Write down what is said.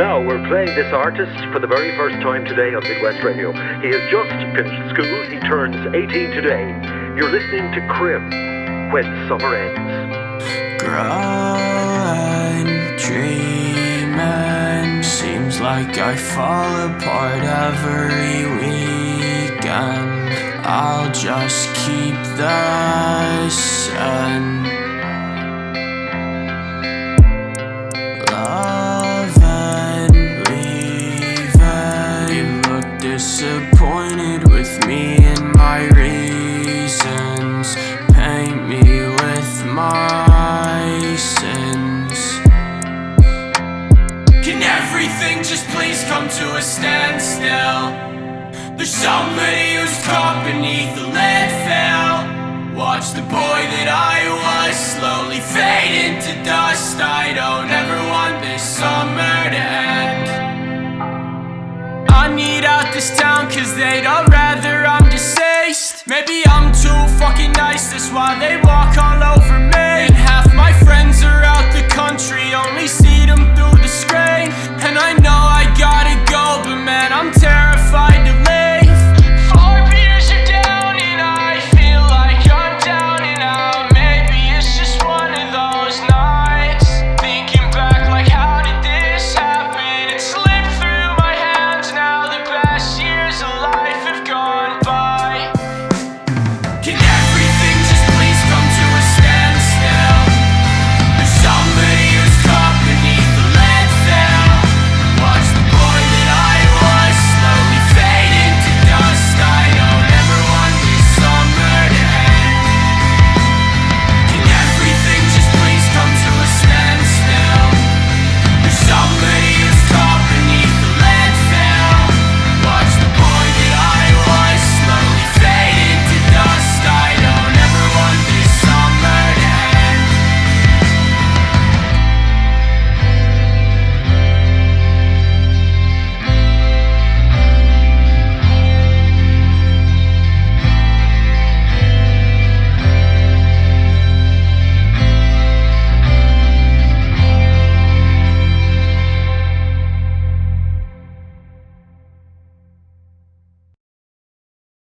Now, we're playing this artist for the very first time today on Midwest Radio. He has just finished school. He turns 18 today. You're listening to Crim, When Summer Ends. Growing, dreaming Seems like I fall apart every weekend I'll just keep the sun disappointed with me and my reasons. Paint me with my sins. Can everything just please come to a standstill? There's somebody who's caught beneath the landfill Watch the boy that I was slowly fade into dust. I don't ever want this cause they'd all rather I'm deceased. Maybe I'm too fucking nice, that's why they walk